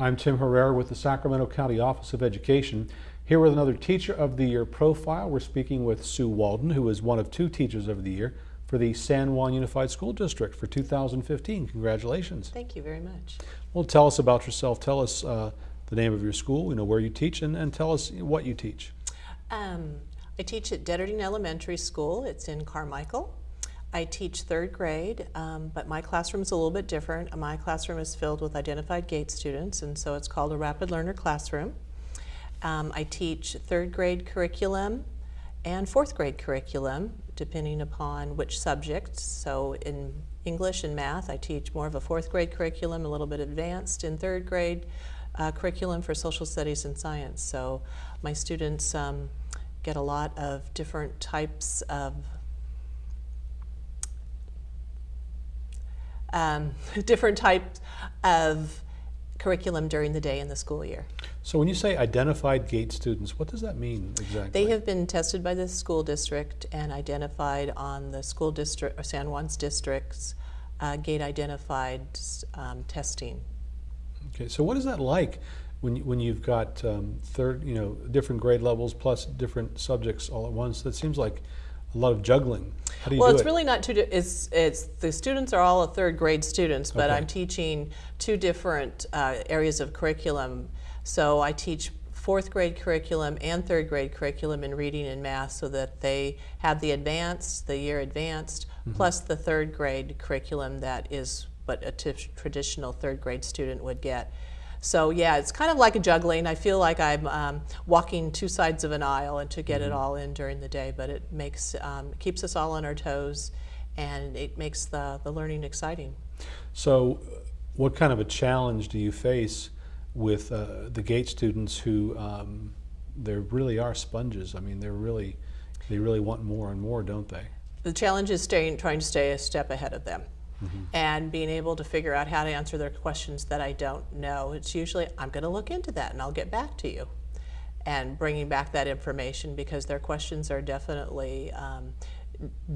I'm Tim Herrera with the Sacramento County Office of Education. Here with another Teacher of the Year profile. We're speaking with Sue Walden, who is one of two Teachers of the Year for the San Juan Unified School District for 2015. Congratulations. Thank you very much. Well, tell us about yourself. Tell us uh, the name of your school, you know, where you teach, and, and tell us what you teach. Um, I teach at Deterding Elementary School. It's in Carmichael. I teach third grade, um, but my classroom is a little bit different. My classroom is filled with identified GATE students, and so it's called a Rapid Learner Classroom. Um, I teach third grade curriculum and fourth grade curriculum, depending upon which subject. So in English and math, I teach more of a fourth grade curriculum, a little bit advanced in third grade uh, curriculum for social studies and science. So my students um, get a lot of different types of um, different types of curriculum during the day in the school year. So when you say identified GATE students, what does that mean exactly? They have been tested by the school district and identified on the school district, or San Juan's district's uh, GATE identified um, testing. Okay, so what is that like when, you, when you've got um, third, you know, different grade levels plus different subjects all at once? That seems like a lot of juggling. How do you well, do it's it? really not two. It's it's the students are all a third grade students, but Okay. I'm teaching two different uh, areas of curriculum. So I teach fourth grade curriculum and third grade curriculum in reading and math, so that they have the advanced, the year advanced, Mm-hmm. plus the third grade curriculum that is what a t- traditional third grade student would get. So yeah, it's kind of like a juggling. I feel like I'm um, walking two sides of an aisle and to get Mm-hmm. it all in during the day, but it makes um, keeps us all on our toes, and it makes the the learning exciting. So, what kind of a challenge do you face with uh, the GATE students who um, they really are sponges? I mean, they're really, they really want more and more, don't they? The challenge is staying, trying to stay a step ahead of them. And being able to figure out how to answer their questions that I don't know. It's usually, I'm going to look into that and I'll get back to you. And bringing back that information because their questions are definitely um,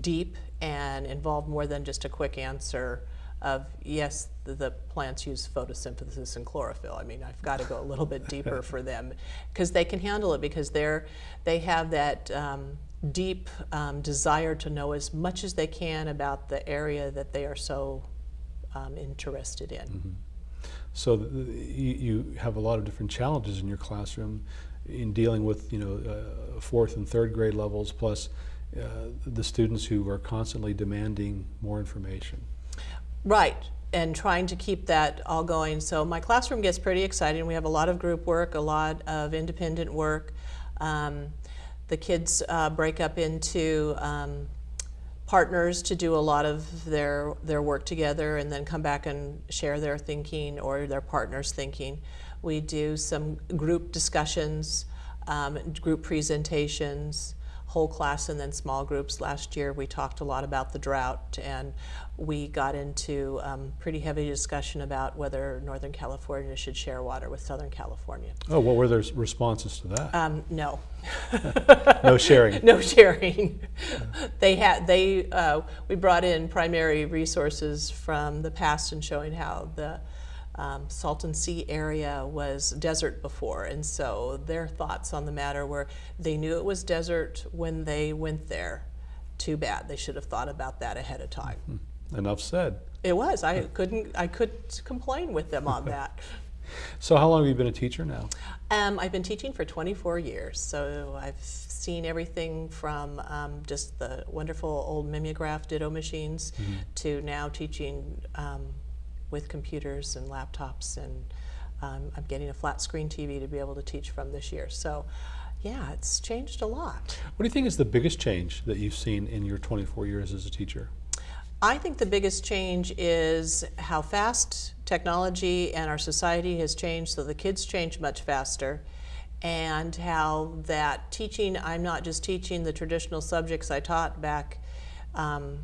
deep and involve more than just a quick answer of yes, the, the plants use photosynthesis and chlorophyll. I mean, I've got to go a little bit deeper for them because they can handle it because they're they have that um, deep um, desire to know as much as they can about the area that they are so um, interested in. So th- you, you have a lot of different challenges in your classroom in dealing with, you know, uh, fourth and third grade levels, plus uh, the students who are constantly demanding more information. Right, and trying to keep that all going. So my classroom gets pretty exciting. We have a lot of group work, a lot of independent work. Um, the kids uh, break up into um, partners to do a lot of their their work together, and then come back and share their thinking or their partners' thinking. We do some group discussions, um, group presentations whole class and then small groups. Last year we talked a lot about the drought and we got into um, pretty heavy discussion about whether Northern California should share water with Southern California. Oh, what were their responses to that? Um, no. no sharing. no sharing. they had they uh, we brought in primary resources from the past and showing how the um, Salton Sea area was desert before, and so their thoughts on the matter were they knew it was desert when they went there. Too bad they should have thought about that ahead of time. Enough said. It was I couldn't I couldn't complain with them on that. So how long have you been a teacher now? Um, I've been teaching for 24 years, so I've seen everything from um, just the wonderful old mimeograph ditto machines to now teaching um, with computers and laptops, and um, I'm getting a flat screen TV to be able to teach from this year. So, yeah, it's changed a lot. What do you think is the biggest change that you've seen in your 24 years as a teacher? I think the biggest change is how fast technology and our society has changed, so the kids change much faster, and how that teaching, I'm not just teaching the traditional subjects I taught back um,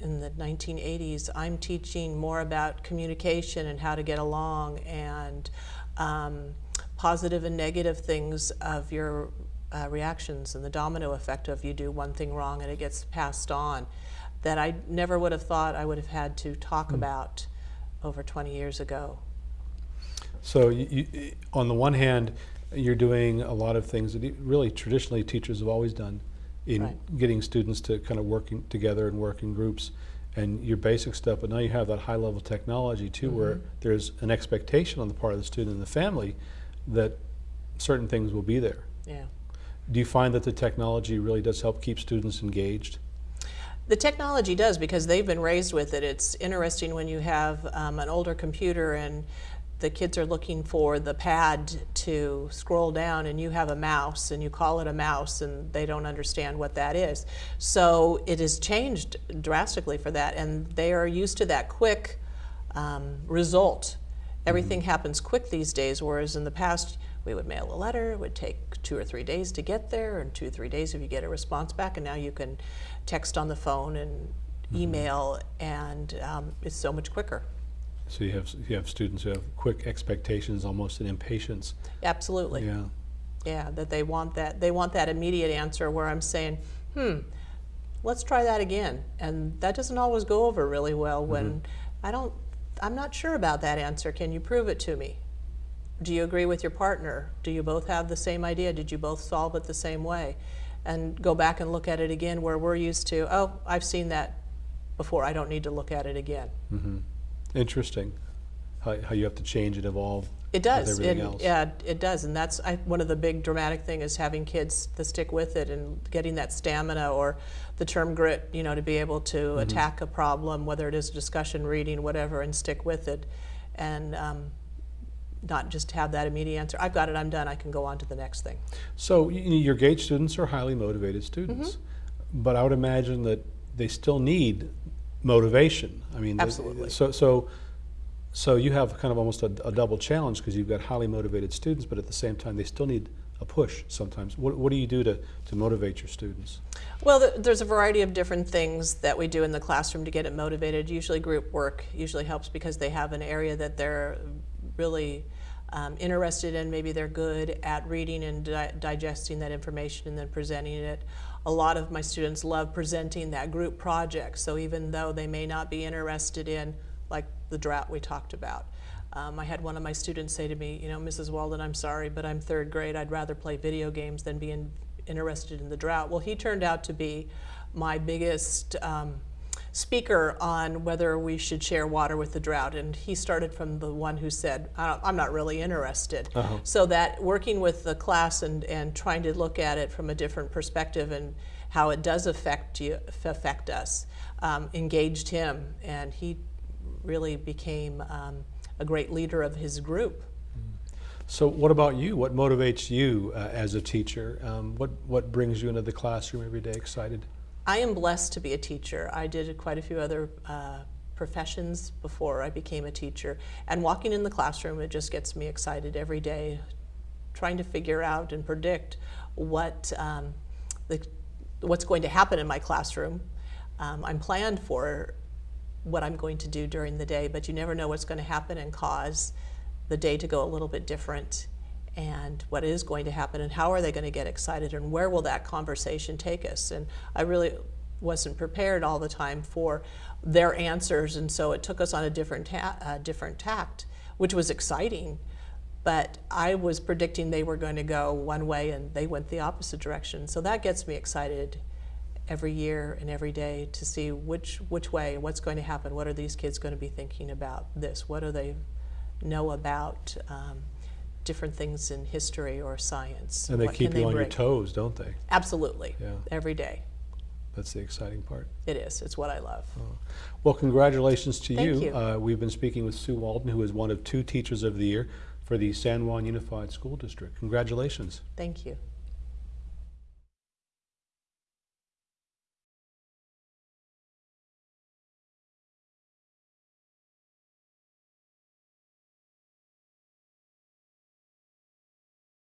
in the 1980s, I'm teaching more about communication and how to get along and um, positive and negative things of your uh, reactions and the domino effect of you do one thing wrong and it gets passed on that I never would have thought I would have had to talk about over 20 years ago. So you, you, on the one hand, you're doing a lot of things that really traditionally teachers have always done in Right. getting students to kind of working together and work in groups and your basic stuff, but now you have that high level technology too where Mm-hmm. there's an expectation on the part of the student and the family that certain things will be there. Yeah. Do you find that the technology really does help keep students engaged? The technology does because they've been raised with it. It's interesting when you have um, an older computer and the kids are looking for the pad to scroll down and you have a mouse and you call it a mouse and they don't understand what that is. So it has changed drastically for that and they are used to that quick um, result. Everything happens quick these days, whereas in the past we would mail a letter, it would take two or three days to get there, and two or three days if you get a response back, and now you can text on the phone and email, and um, it's so much quicker. So you have you have students who have quick expectations, almost an impatience. Absolutely. Yeah. Yeah, that they want that they want that immediate answer where I'm saying, hmm, let's try that again. And that doesn't always go over really well when I don't I'm not sure about that answer. Can you prove it to me? Do you agree with your partner? Do you both have the same idea? Did you both solve it the same way? And go back and look at it again where we're used to, oh, I've seen that before. I don't need to look at it again. Interesting. How, how you have to change and evolve. It does. With everything It- else. Yeah, it does, and that's I, one of the big dramatic thing is having kids to stick with it and getting that stamina or the term grit, you know, to be able to Mm-hmm. attack a problem, whether it is discussion, reading, whatever, and stick with it, and um, not just have that immediate answer. I've got it. I'm done. I can go on to the next thing. So your GATE students are highly motivated students, Mm-hmm. but I would imagine that they still need motivation. I mean, Absolutely. So so so you have kind of almost a, a double challenge because you've got highly motivated students, but at the same time they still need a push sometimes. What, what do you do to, to motivate your students? Well, th- there's a variety of different things that we do in the classroom to get it motivated. Usually, group work usually helps because they have an area that they're really um, interested in. Maybe they're good at reading and di- digesting that information and then presenting it. A lot of my students love presenting that group project. So even though they may not be interested in, like the drought we talked about, um, I had one of my students say to me, you know, Mrs. Walden, I'm sorry, but I'm third grade. I'd rather play video games than be in, interested in the drought. Well, he turned out to be my biggest um, speaker on whether we should share water with the drought. And he started from the one who said, I don't, I'm not really interested. So that working with the class and, and trying to look at it from a different perspective and how it does affect you, affect us, um, engaged him, and he really became um, a great leader of his group. So what about you? What motivates you uh, as a teacher? Um, what, what brings you into the classroom every day excited? I am blessed to be a teacher. I did quite a few other uh, professions before I became a teacher. And walking in the classroom, it just gets me excited every day, trying to figure out and predict what um, the, what's going to happen in my classroom. Um, I'm planned for what I'm going to do during the day, but you never know what's going to happen and cause the day to go a little bit different and what is going to happen and how are they going to get excited and where will that conversation take us? And i really wasn't prepared all the time for their answers and so it took us on a different ta- uh, different tact which was exciting but i was predicting they were going to go one way and they went the opposite direction. So that gets me excited every year and every day to see which which way what's going to happen what are these kids going to be thinking about this what do they know about um, different things in history or science And they What keep you on your toes, don't they? absolutely Yeah. every day That's the exciting part. it is it's what i love Well, congratulations to Thank you. you. Uh, we've been speaking with Sue Walden, who is one of two Teachers of the Year for the San Juan Unified School District. Congratulations. thank you